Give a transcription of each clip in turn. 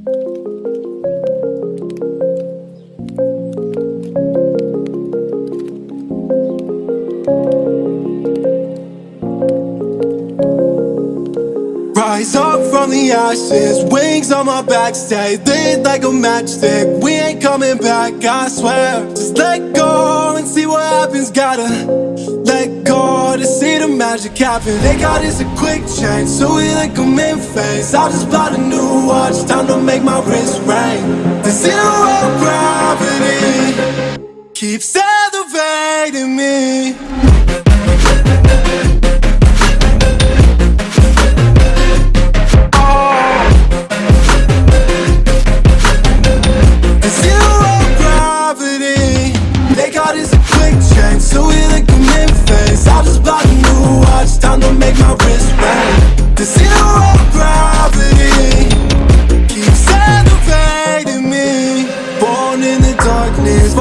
Rise up from the ashes, wings on my back, stay lit like a matchstick. We ain't coming back, I swear. Just let go and see what happens. Gotta magic happen. They got us a quick change, so we like them in phase. I just bought a new watch, time to make my wrist ring. The zero gravity keeps elevating me.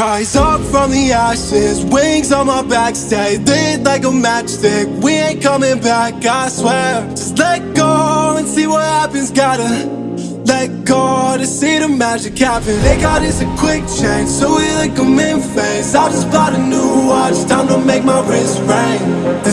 Rise up from the ashes, wings on my back Stay lit like a matchstick, we ain't coming back, I swear. Just let go and see what happens, gotta let go to see the magic happen. They got us a quick change, so we like them in phase. I just bought a new watch, time to make my wrist ring. The